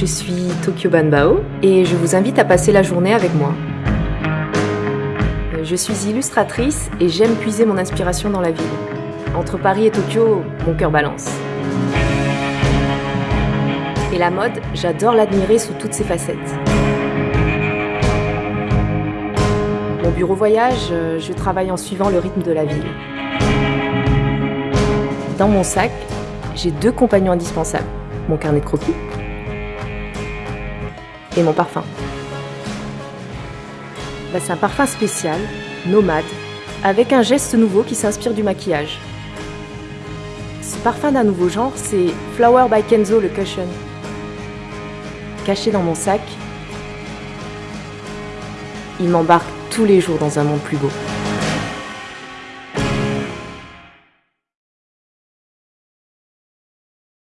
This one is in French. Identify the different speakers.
Speaker 1: Je suis Tokyo Banbao et je vous invite à passer la journée avec moi. Je suis illustratrice et j'aime puiser mon inspiration dans la ville. Entre Paris et Tokyo, mon cœur balance. Et la mode, j'adore l'admirer sous toutes ses facettes. Mon bureau voyage, je travaille en suivant le rythme de la ville. Dans mon sac, j'ai deux compagnons indispensables. Mon carnet de croquis et mon parfum. Bah, c'est un parfum spécial, nomade, avec un geste nouveau qui s'inspire du maquillage. Ce parfum d'un nouveau genre, c'est Flower by Kenzo le Cushion. Caché dans mon sac, il m'embarque tous les jours dans un monde plus beau.